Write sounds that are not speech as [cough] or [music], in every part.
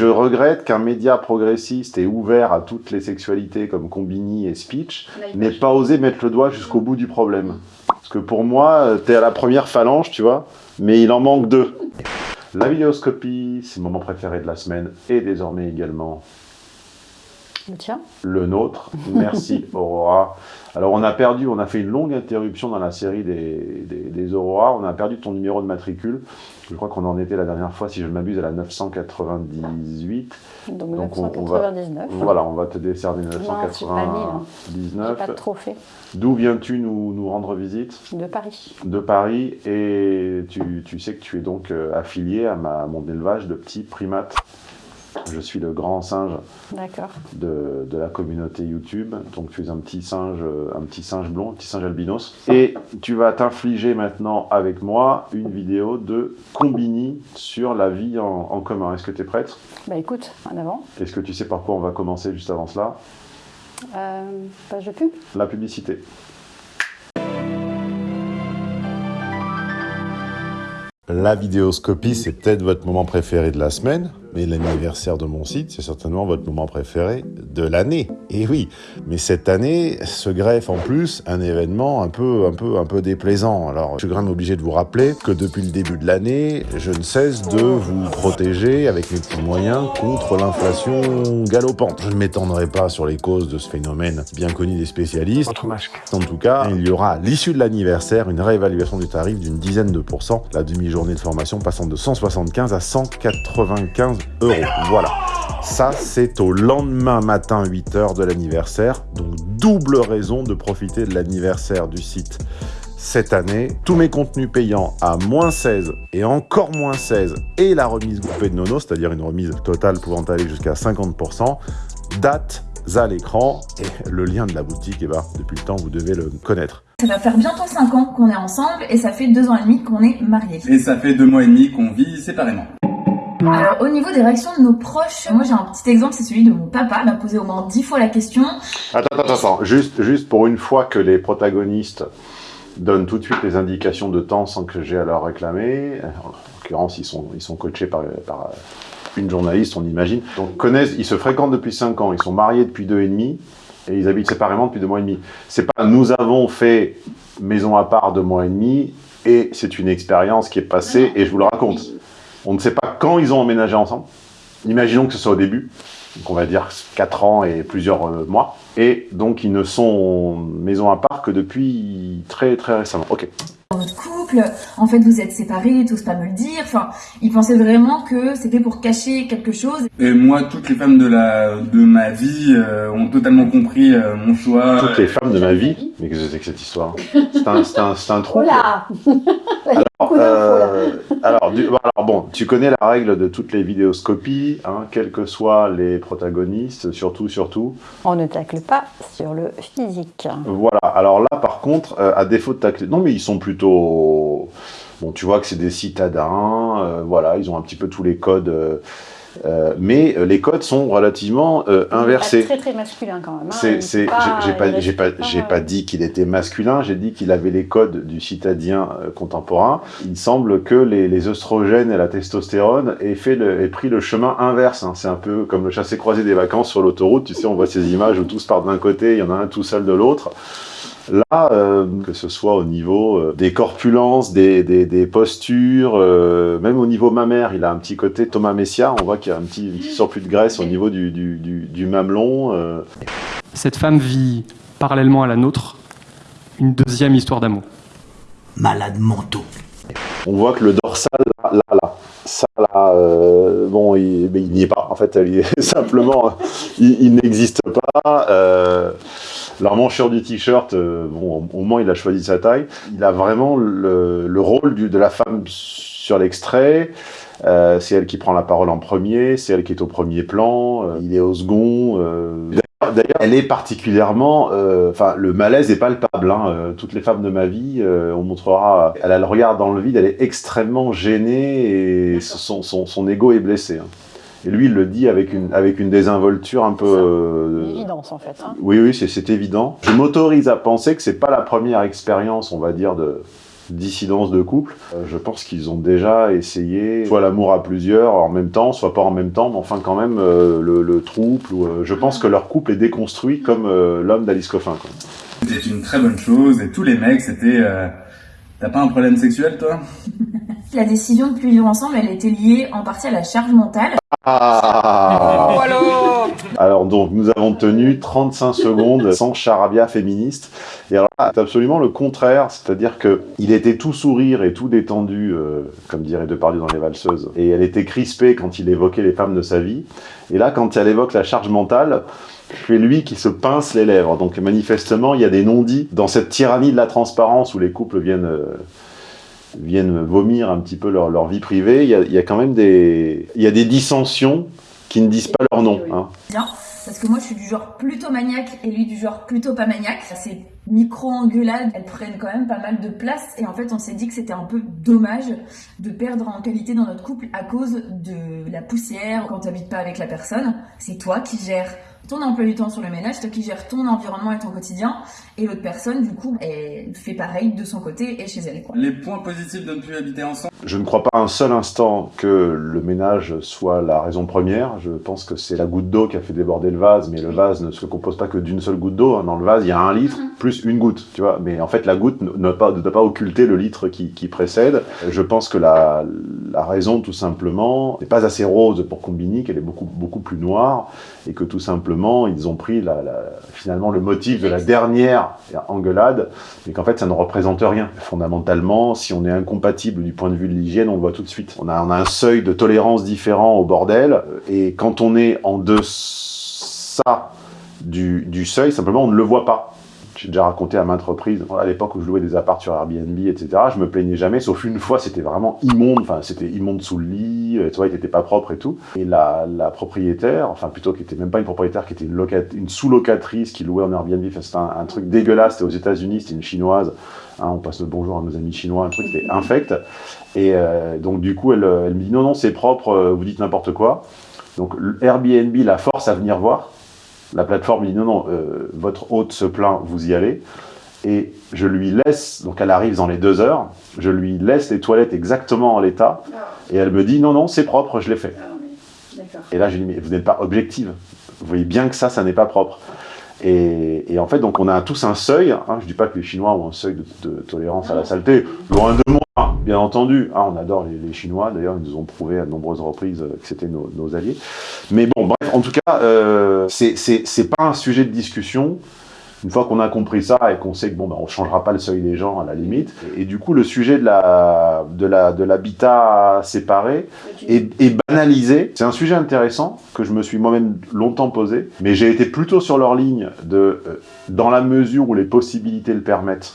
je regrette qu'un média progressiste et ouvert à toutes les sexualités comme Combini et Speech n'ait pas osé mettre le doigt jusqu'au bout du problème. Parce que pour moi, t'es à la première phalange, tu vois, mais il en manque deux. La vidéoscopie, c'est mon moment préféré de la semaine, et désormais également Le tien le nôtre. [laughs] Merci Aurora. Alors on a perdu, on a fait une longue interruption dans la série des, des, des Aurora, on a perdu ton numéro de matricule. Je crois qu'on en était la dernière fois, si je ne m'abuse, à la 998. Donc, Donc, on- on va- 999. Voilà, on va te décerner Non, c'est pas mille, hein. J'ai 999. pas de trophée D'où viens-tu nous, nous rendre visite? De Paris. De Paris. Et tu, tu sais que tu es donc euh, affilié à, ma, à mon élevage de petits primates. Je suis le grand singe de, de la communauté YouTube. Donc tu es un petit singe, un petit singe blond, un petit singe albinos. Et tu vas t'infliger maintenant avec moi une vidéo de Combini sur la vie en, en commun. Est-ce que tu es prête? Bah écoute, en avant. Est-ce que tu sais par quoi on va commencer juste avant cela? Euh, page de pub? La publicité. La vidéoscopie, c'est peut-être votre moment préféré de la semaine, mais l'anniversaire de mon site, c'est certainement votre moment préféré de l'année. Et oui, mais cette année se greffe en plus un événement un peu, un peu, un peu déplaisant. Alors, je suis quand même obligé de vous rappeler que depuis le début de l'année, je ne cesse de vous protéger avec mes petits moyens contre l'inflation galopante. Je ne m'étendrai pas sur les causes de ce phénomène bien connu des spécialistes. Votre masque. En tout cas, il y aura à l'issue de l'anniversaire une réévaluation du tarif d'une dizaine de pourcents, la demi-journée de formation passant de 175 à 195 euros. Voilà. Ça, c'est au lendemain matin 8h de l'anniversaire, donc double raison de profiter de l'anniversaire du site cette année. Tous mes contenus payants à moins 16 et encore moins 16 et la remise groupée de Nono, c'est-à-dire une remise totale pouvant aller jusqu'à 50%, date à l'écran et le lien de la boutique, eh ben, depuis le temps, vous devez le connaître. Ça va faire bientôt 5 ans qu'on est ensemble et ça fait 2 ans et demi qu'on est mariés. Et ça fait deux mois et demi qu'on vit séparément. Alors au niveau des réactions de nos proches, moi j'ai un petit exemple, c'est celui de mon papa, il m'a posé au moins 10 fois la question. Attends, attends, attends. Juste, juste pour une fois que les protagonistes donnent tout de suite les indications de temps sans que j'ai à leur réclamer. En l'occurrence, ils sont, ils sont coachés par, une journaliste, on imagine. Donc, connaissent, ils se fréquentent depuis 5 ans, ils sont mariés depuis deux et demi, et ils habitent séparément depuis deux mois et demi. C'est pas, nous avons fait maison à part deux mois et demi, et c'est une expérience qui est passée, et je vous le raconte. On ne sait pas quand ils ont emménagé ensemble. Imaginons que ce soit au début, donc on va dire 4 ans et plusieurs euh, mois. Et donc ils ne sont maison à part que depuis très très récemment. Ok. Couple, en fait vous êtes séparés, t'oses pas me le dire. Enfin, il pensait vraiment que c'était pour cacher quelque chose. Et moi, toutes les femmes de la de ma vie euh, ont totalement compris euh, mon choix. Toutes les femmes de ma vie. Mais qu'est-ce que c'est que cette histoire C'est un, c'est un, c'est un trou. [laughs] Là Alors, euh, alors, du- alors, bon, tu connais la règle de toutes les vidéoscopies, hein, quels que soient les protagonistes, surtout, surtout. On ne tacle pas sur le physique. Voilà, alors là, par contre, euh, à défaut de tacler... Non, mais ils sont plutôt... Bon, tu vois que c'est des citadins, euh, voilà, ils ont un petit peu tous les codes, euh, euh, mais les codes sont relativement euh, inversés. Très très masculin quand même. hein. J'ai pas, pas, pas dit qu'il était masculin, j'ai dit qu'il avait les codes du citadien euh, contemporain. Il semble que les, les oestrogènes et la testostérone aient, fait le, aient pris le chemin inverse. hein. C'est un peu comme le chassé-croisé des vacances sur l'autoroute. Tu sais, on voit ces images où tous partent d'un côté, il y en a un tout seul de l'autre. Là, euh, que ce soit au niveau euh, des corpulences, des, des, des postures, euh, même au niveau mammaire, il a un petit côté Thomas Messia. On voit qu'il y a un petit, un petit surplus de graisse au niveau du, du, du, du mamelon. euh, Cette femme vit parallèlement à la nôtre une deuxième histoire d'amour. Malades mentaux. On voit que le dorsal, là, là, là, ça, là, euh, bon, il, mais il n'y est pas. En fait, il est [laughs] simplement, il, il n'existe pas. Euh, L'emmanchure du t-shirt, euh, bon, au moins, il a choisi sa taille. Il a vraiment le, le rôle du, de la femme sur l'extrait. Euh, c'est elle qui prend la parole en premier, c'est elle qui est au premier plan, euh, il est au second. euh. D'ailleurs- elle est particulièrement... Enfin, le malaise est palpable. Hein. toutes les femmes de ma vie, on montrera... Elle a le regard dans le vide, elle est extrêmement gênée et son, son, son ego est blessé. hein. Et lui, il le dit avec une, avec une désinvolture un peu... euh, Une évidence en fait. hein. oui, oui, c'est- c'est évident. Je m'autorise à penser que c'est pas la première expérience, on va dire, de, dissidence de couple. Euh, je pense qu'ils ont déjà essayé soit l'amour à plusieurs en même temps, soit pas en même temps, mais enfin quand même euh, le, le, trouble. Ou, euh, je pense que leur couple est déconstruit comme euh, l'homme d'Alice Coffin. C'était une très bonne chose et tous les mecs c'était... Euh, T'as pas un problème sexuel toi? La décision de plus vivre ensemble, elle était liée en partie à la charge mentale. Ah Oh, alors Alors donc, nous avons tenu 35 secondes sans charabia féministe. Et alors là, c'est absolument le contraire, c'est-à-dire que il était tout sourire et tout détendu, euh, comme dirait Depardieu dans Les Valseuses, et elle était crispée quand il évoquait les femmes de sa vie. Et là, quand elle évoque la charge mentale, c'est lui qui se pince les lèvres. Donc manifestement, il y a des non-dits dans cette tyrannie de la transparence où les couples viennent... euh, viennent vomir un petit peu leur, leur vie privée, il y, a, il y a quand même des, il y a des dissensions qui ne disent pas leur nom. Hein. Bien, parce que moi je suis du genre plutôt maniaque et lui du genre plutôt pas maniaque. Ces micro-engueulades, elles prennent quand même pas mal de place et en fait on s'est dit que c'était un peu dommage de perdre en qualité dans notre couple à cause de la poussière quand t'habites pas avec la personne. C'est toi qui gères ton emploi du temps sur le ménage, toi qui gères ton environnement et ton quotidien, et l'autre personne, du coup, elle fait pareil de son côté et chez elle. Quoi. Les points positifs de ne plus habiter ensemble Je ne crois pas un seul instant que le ménage soit la raison première. Je pense que c'est la goutte d'eau qui a fait déborder le vase, mais le vase ne se compose pas que d'une seule goutte d'eau. Dans le vase, il y a un litre plus une goutte, tu vois. Mais en fait, la goutte ne doit pas, ne doit pas occulter le litre qui, qui précède. Je pense que la, la raison, tout simplement, n'est pas assez rose pour Combini, qu'elle est beaucoup, beaucoup plus noire, et que tout simplement, ils ont pris la, la, finalement le motif de la dernière engueulade, et qu'en fait, ça ne représente rien. Fondamentalement, si on est incompatible du point de vue de l'hygiène, on le voit tout de suite. On a, on a un seuil de tolérance différent au bordel, et quand on est en deçà du, du seuil, simplement, on ne le voit pas. J'ai déjà raconté à maintes reprises, à l'époque où je louais des apparts sur Airbnb, etc., je me plaignais jamais, sauf une fois, c'était vraiment immonde, enfin, c'était immonde sous le lit, tu vois, il était pas propre et tout. Et la, propriétaire, enfin, plutôt, qui était même pas une propriétaire, qui était une, locat, une sous-locatrice qui louait en Airbnb, c'était un, truc dégueulasse, c'était aux États-Unis, c'était une chinoise, hein, on passe le bonjour à nos amis chinois, un truc qui était infect. Et euh, donc, du coup, elle, elle me dit, non, non, c'est propre, vous dites n'importe quoi. Donc, Airbnb la force à venir voir. La plateforme dit non, non, euh, votre hôte se plaint, vous y allez. Et je lui laisse, donc elle arrive dans les deux heures, je lui laisse les toilettes exactement en l'état. Et elle me dit non, non, c'est propre, je l'ai fait. Et là, je lui dis, mais vous n'êtes pas objective. Vous voyez bien que ça, ça n'est pas propre. Et, et, en fait, donc on a tous un seuil. Hein, je dis pas que les Chinois ont un seuil de, de tolérance à la saleté. Loin de moi, bien entendu. Hein, on adore les, les Chinois. D'ailleurs, ils nous ont prouvé à de nombreuses reprises que c'était nos, nos, alliés. Mais bon, bref, en tout cas, euh, c'est pas un sujet de discussion. Une fois qu'on a compris ça et qu'on sait que bon, ben, on changera pas le seuil des gens à la limite. Et, et du coup, le sujet de la de la de l'habitat séparé est, est banalisé. C'est un sujet intéressant que je me suis moi-même longtemps posé, mais j'ai été plutôt sur leur ligne de euh, dans la mesure où les possibilités le permettent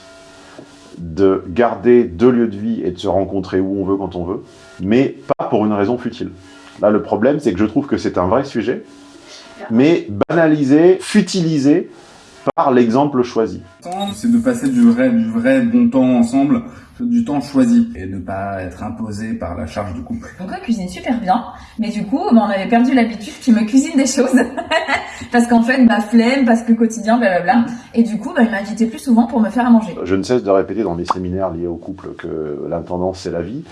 de garder deux lieux de vie et de se rencontrer où on veut quand on veut, mais pas pour une raison futile. Là, le problème, c'est que je trouve que c'est un vrai sujet, mais banalisé, futilisé par l'exemple choisi. C'est de passer du vrai, du vrai bon temps ensemble, du temps choisi, et ne pas être imposé par la charge du couple. Donc on cuisine super bien, mais du coup, bah, on avait perdu l'habitude qu'il me cuisine des choses. [laughs] parce qu'en fait, ma flemme, parce que quotidien, blablabla. Et du coup, bah, il m'invitait plus souvent pour me faire à manger. Je ne cesse de répéter dans mes séminaires liés au couple que l'intendance, c'est la vie.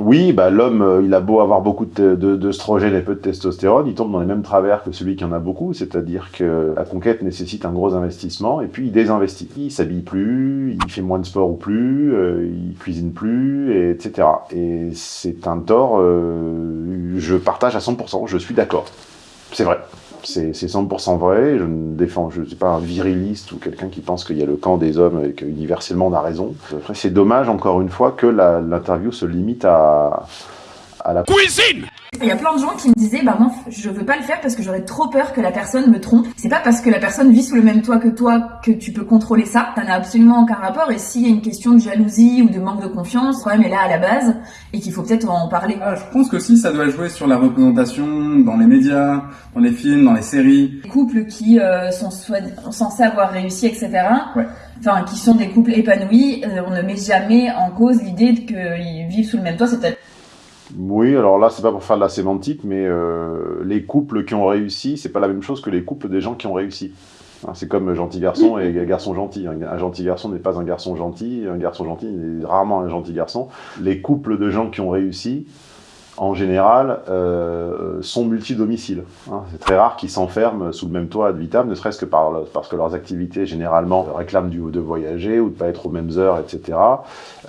Oui, bah, l'homme, il a beau avoir beaucoup d'œstrogènes de, et peu de testostérone, il tombe dans les mêmes travers que celui qui en a beaucoup, c'est-à-dire que la conquête nécessite un gros investissement, et puis il désinvestit. Il s'habille plus, il fait moins de sport ou plus, euh, il cuisine plus, et, etc. Et c'est un tort, euh, je partage à 100%, je suis d'accord. C'est vrai. C'est 100% vrai, je ne défends, je ne suis pas un viriliste ou quelqu'un qui pense qu'il y a le camp des hommes et qu'universellement on a raison. Après, c'est dommage, encore une fois, que l'interview se limite à, à la cuisine. Il y a plein de gens qui me disaient, bah moi, je veux pas le faire parce que j'aurais trop peur que la personne me trompe. C'est pas parce que la personne vit sous le même toit que toi que tu peux contrôler ça. Ça n'a absolument aucun rapport. Et s'il y a une question de jalousie ou de manque de confiance, le problème est là à la base et qu'il faut peut-être en parler. Ah, je pense que si ça doit jouer sur la représentation dans les médias, dans les films, dans les séries. Les couples qui euh, sont censés avoir réussi, etc. Ouais enfin qui sont des couples épanouis, euh, on ne met jamais en cause l'idée qu'ils vivent sous le même toit, c'est oui, alors là, c'est pas pour faire de la sémantique, mais euh, les couples qui ont réussi, c'est pas la même chose que les couples des gens qui ont réussi. Hein, C'est comme gentil garçon et [laughs] garçon gentil. Un, un gentil garçon n'est pas un garçon gentil, un garçon gentil n'est rarement un gentil garçon. Les couples de gens qui ont réussi, en général, euh, sont multi-domiciles. hein. C'est très rare qu'ils s'enferment sous le même toit ad vitam, ne serait-ce que par, parce que leurs activités, généralement, réclament du, de voyager ou de pas être aux mêmes heures, etc.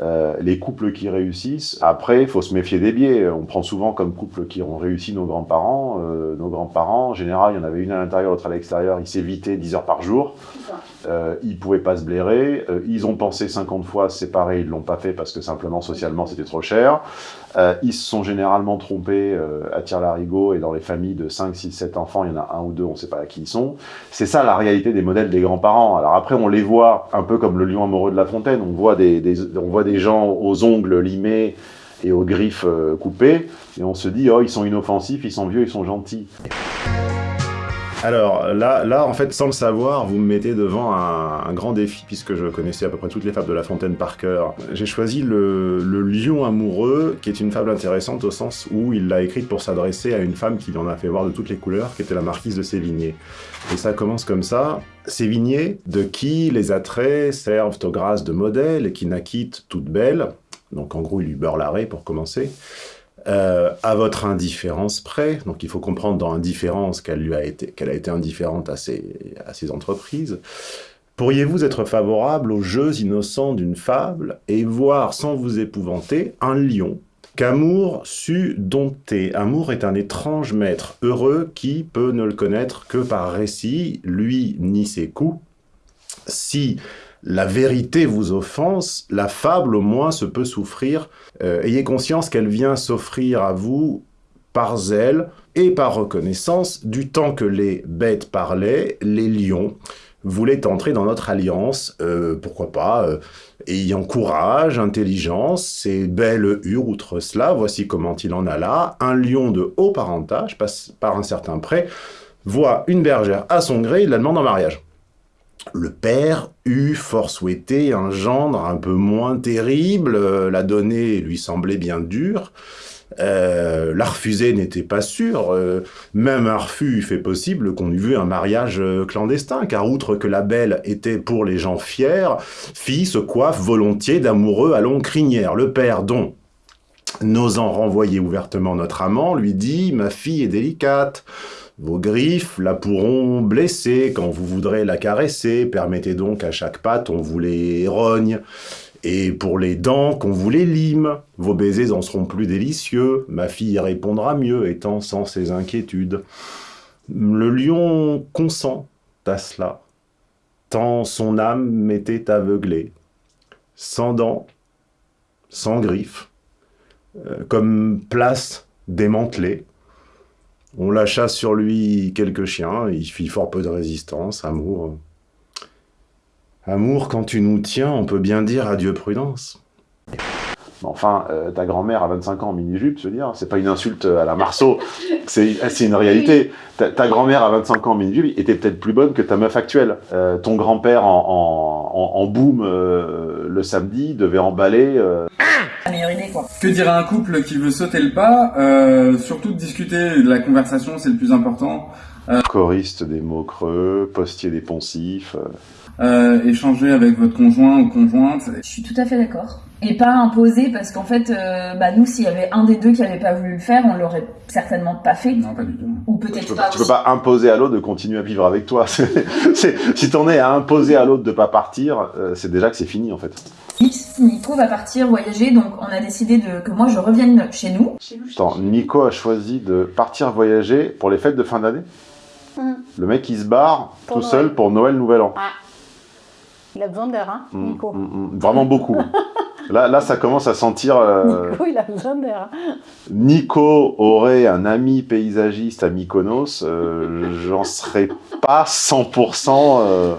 Euh, les couples qui réussissent, après, il faut se méfier des biais. On prend souvent comme couple qui ont réussi nos grands-parents. Euh, nos grands-parents, en général, il y en avait une à l'intérieur, l'autre à l'extérieur, ils s'évitaient 10 heures par jour. Euh, ils pouvaient pas se blairer. Euh, ils ont pensé 50 fois séparer, ils l'ont pas fait parce que simplement socialement c'était trop cher. Euh, ils se sont généralement trompés à tir larigot et dans les familles de 5, 6, 7 enfants, il y en a un ou deux, on sait pas à qui ils sont. C'est ça la réalité des modèles des grands-parents. Alors après, on les voit un peu comme le lion amoureux de La Fontaine. On voit des, on voit des gens aux ongles limés et aux griffes coupées et on se dit oh ils sont inoffensifs, ils sont vieux, ils sont gentils. Alors là, là, en fait, sans le savoir, vous me mettez devant un, grand défi, puisque je connaissais à peu près toutes les fables de La Fontaine par cœur. J'ai choisi le, le lion amoureux, qui est une fable intéressante au sens où il l'a écrite pour s'adresser à une femme qui en a fait voir de toutes les couleurs, qui était la marquise de Sévigné. Et ça commence comme ça. Sévigné, de qui les attraits servent aux grâces de modèle et qui naquit toute belle. Donc en gros, il lui beurre l'arrêt pour commencer. Euh, à votre indifférence près, donc il faut comprendre dans indifférence qu'elle a été, a été indifférente à ses, à ses entreprises. Pourriez-vous être favorable aux jeux innocents d'une fable et voir sans vous épouvanter un lion qu'Amour sut dompter? Amour est un étrange maître heureux qui peut ne le connaître que par récit, lui ni ses coups. Si la vérité vous offense, la fable au moins se peut souffrir. Euh, ayez conscience qu'elle vient s'offrir à vous par zèle et par reconnaissance du temps que les bêtes parlaient, les lions voulaient entrer dans notre alliance, euh, pourquoi pas, euh, ayant courage, intelligence, et belle hure outre cela, voici comment il en alla, un lion de haut parentage, passe par un certain prêt, voit une bergère à son gré, il la demande en mariage. Le père eut fort souhaité un gendre un peu moins terrible, euh, la donner lui semblait bien dure, euh, la refuser n'était pas sûr, euh, même un refus fait possible qu'on eût vu un mariage clandestin, car outre que la belle était pour les gens fiers, fit se coiffe volontiers d'amoureux à longue crinière. Le père dont, n'osant renvoyer ouvertement notre amant, lui dit « Ma fille est délicate ». Vos griffes la pourront blesser quand vous voudrez la caresser. Permettez donc à chaque patte, on vous les rogne. Et pour les dents, qu'on vous les lime. Vos baisers en seront plus délicieux. Ma fille répondra mieux, étant sans ses inquiétudes. Le lion consent à cela, tant son âme m'était aveuglée. Sans dents, sans griffes, euh, comme place démantelée. On lâcha sur lui quelques chiens, il fit fort peu de résistance, amour. Amour, quand tu nous tiens, on peut bien dire adieu prudence. Mais Enfin, euh, ta grand-mère à 25 ans en mini-jupe, je veux dire, c'est pas une insulte à la Marceau, [laughs] c'est c'est une réalité. Ta, ta grand-mère à 25 ans en mini-jupe était peut-être plus bonne que ta meuf actuelle. Euh, ton grand-père en, en, en, en boom euh, le samedi devait emballer... euh, La meilleure idée, quoi. Que dirait un couple qui veut sauter le pas euh, Surtout de discuter, de la conversation, c'est le plus important. choriste des mots creux, postier des poncifs... euh, Euh, échanger avec votre conjoint ou conjointe. Je suis tout à fait d'accord. Et pas imposer parce qu'en fait, euh, bah nous, s'il y avait un des deux qui avait pas voulu le faire, on l'aurait certainement pas fait. Non, pas du tout. Ou Tu peut-être peux, pas. tu peux aussi. pas imposer à l'autre de continuer à vivre avec toi. [laughs] C'est- c'est- si t'en es à imposer à l'autre de pas partir, euh, c'est déjà que c'est fini en fait. Nico va partir voyager, donc on a décidé de, que moi je revienne chez nous. Attends, Nico a choisi de partir voyager pour les fêtes de fin d'année. Mm. Le mec il se barre Pour tout Noël. seul pour Noël, Nouvel An. Ah. Il a besoin d'air, hein, Mm, Nico. mm, mm, vraiment beaucoup. [laughs] Là, là, ça commence à sentir. euh, Nico, il a besoin d'air. hein. Nico aurait un ami paysagiste à Mykonos, euh, j'en serais pas 100% euh,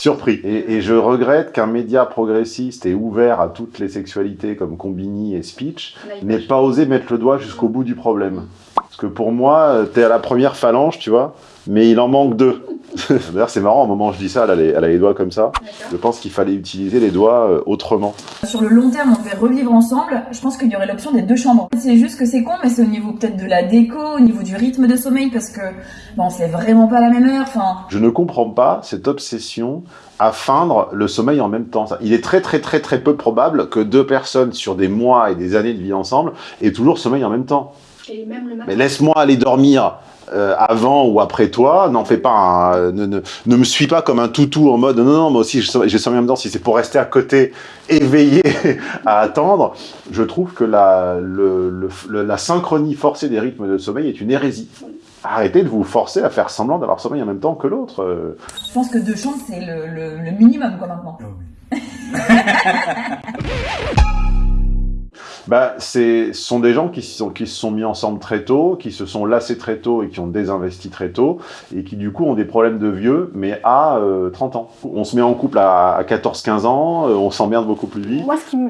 surpris. Et, et je regrette qu'un média progressiste et ouvert à toutes les sexualités comme Combini et Speech n'ait pas osé mettre le doigt jusqu'au bout du problème. Parce que pour moi, euh, t'es à la première phalange, tu vois, mais il en manque deux. [laughs] D'ailleurs, c'est marrant, au moment où je dis ça, elle a les, elle a les doigts comme ça. Je pense qu'il fallait utiliser les doigts euh, autrement. Sur le long terme, on devait revivre ensemble. Je pense qu'il y aurait l'option des deux chambres. C'est juste que c'est con, mais c'est au niveau peut-être de la déco, au niveau du rythme de sommeil, parce que bon, lève vraiment pas à la même heure. Enfin, Je ne comprends pas cette obsession à feindre le sommeil en même temps. Il est très très très très peu probable que deux personnes sur des mois et des années de vie ensemble aient toujours sommeil en même temps. Et même le matin. Mais laisse-moi aller dormir euh, avant ou après toi, n'en fais pas un- ne, ne, ne me suis pas comme un toutou en mode non, non, moi aussi j'ai j'ai sommeil en même temps, si c'est pour rester à côté, [laughs] éveillé à attendre, je trouve que la, le, le- le- la synchronie forcée des rythmes de sommeil est une hérésie. Arrêtez de vous forcer à faire semblant d'avoir sommeil en même temps que l'autre. euh. je pense que deux chambres, c'est le, le- le minimum, quoi, maintenant. [laughs] Bah, ce sont des gens qui se, sont, qui se sont mis ensemble très tôt, qui se sont lassés très tôt et qui ont désinvesti très tôt, et qui du coup ont des problèmes de vieux, mais à euh, 30 ans. On se met en couple à, à 14-15 ans, euh, on s'emmerde beaucoup plus vite. Moi, ce qui me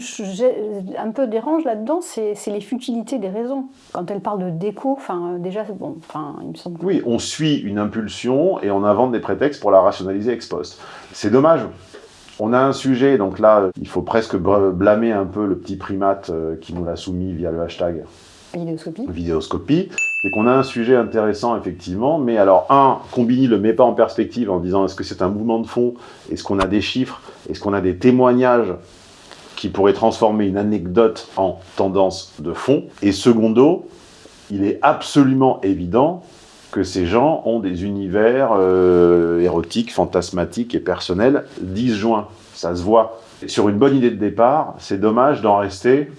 un peu dérange là-dedans, c'est les futilités des raisons. Quand elle parle de déco, enfin, euh, déjà, bon, enfin, il me semble. Oui, on suit une impulsion et on invente des prétextes pour la rationaliser ex post. C'est dommage. On a un sujet, donc là, euh, il faut presque blâmer un peu le petit primate euh, qui nous l'a soumis via le hashtag Vidéoscopie. vidéoscopie, c'est qu'on a un sujet intéressant effectivement, mais alors un, Combini le met pas en perspective en disant est-ce que c'est un mouvement de fond, est-ce qu'on a des chiffres, est-ce qu'on a des témoignages qui pourraient transformer une anecdote en tendance de fond, et secondo, il est absolument évident que ces gens ont des univers euh, érotiques, fantasmatiques et personnels disjoints, ça se voit. Sur une bonne idée de départ, c'est dommage d'en rester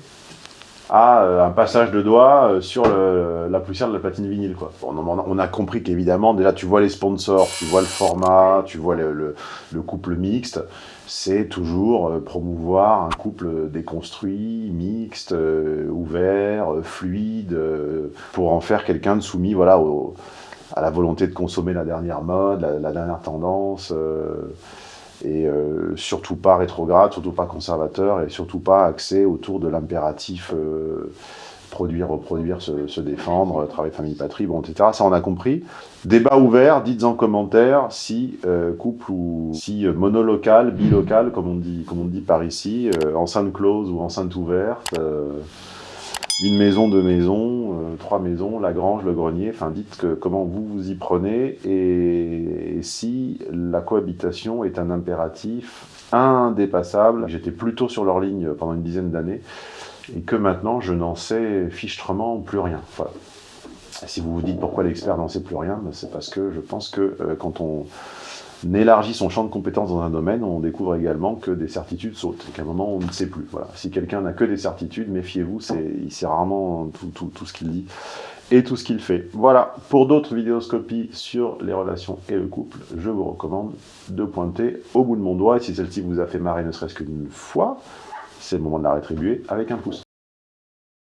à euh, un passage de doigt euh, sur le- la poussière de la platine vinyle. Quoi. On, en- on a compris qu'évidemment, déjà, tu vois les sponsors, tu vois le format, tu vois le, le- le couple mixte, c'est toujours euh, promouvoir un couple déconstruit, mixte, euh, ouvert, euh, fluide, euh, pour en faire quelqu'un de soumis voilà, au- à la volonté de consommer la dernière mode, la, la dernière tendance. Euh, et euh, surtout pas rétrograde, surtout pas conservateur, et surtout pas axé autour de l'impératif euh, produire, reproduire, se, se défendre, travail, famille, patrie, bon, etc. Ça, on a compris. Débat ouvert, dites en commentaire si euh, couple ou si euh, monolocal, bilocal, comme on dit, comme on dit par ici, euh, enceinte close ou enceinte ouverte, euh, une maison, deux maisons, euh, trois maisons, la grange, le grenier, enfin dites que, comment vous vous y prenez et, si la cohabitation est un impératif indépassable. J'étais plutôt sur leur ligne pendant une dizaine d'années et que maintenant je n'en sais fichtrement plus rien. Si vous vous dites pourquoi l'expert n'en sait plus rien, ben, c'est parce que je pense que euh, quand on élargit son champ de compétences dans un domaine, on découvre également que des certitudes sautent, qu'à un moment on ne sait plus. Voilà. Si quelqu'un n'a que des certitudes, méfiez-vous, il sait rarement tout, tout, tout ce qu'il dit et tout ce qu'il fait. Voilà, pour d'autres vidéoscopies sur les relations et le couple, je vous recommande de pointer au bout de mon doigt, et si celle-ci vous a fait marrer ne serait-ce qu'une fois, c'est le moment de la rétribuer avec un pouce.